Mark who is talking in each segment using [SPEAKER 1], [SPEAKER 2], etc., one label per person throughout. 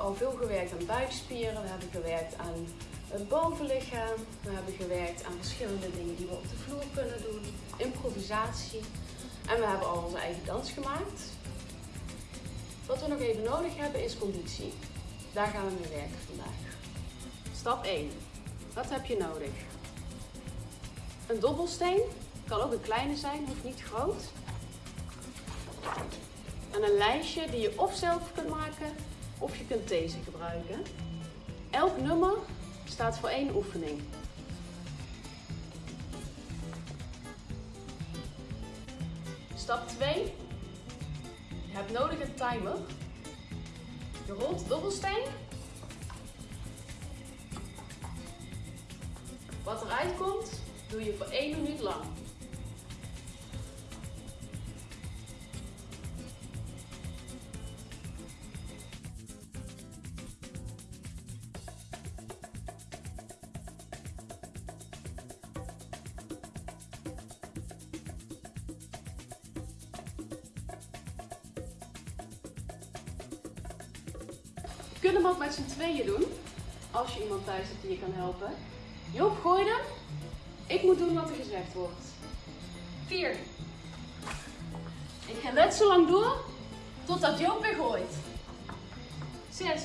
[SPEAKER 1] al veel gewerkt aan buikspieren, we hebben gewerkt aan het bovenlichaam, we hebben gewerkt aan verschillende dingen die we op de vloer kunnen doen, improvisatie. En we hebben al onze eigen dans gemaakt. Wat we nog even nodig hebben is conditie. Daar gaan we mee werken vandaag. Stap 1. Wat heb je nodig? Een dobbelsteen, kan ook een kleine zijn, hoeft niet groot. En een lijstje die je of zelf kunt maken of je kunt deze gebruiken. Elk nummer staat voor één oefening. Stap 2. Je hebt nodig een timer. Je rolt dobbelsteen. Wat eruit komt, doe je voor 1 minuut lang. Kunt hem ook met z'n tweeën doen. Als je iemand thuis hebt die je kan helpen. Job, gooi hem. Ik moet doen wat er gezegd wordt. 4. Ik ga net zo lang door totdat Joop weer gooit. 6.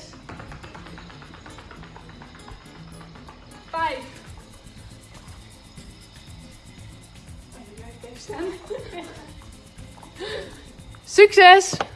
[SPEAKER 1] 5. Succes!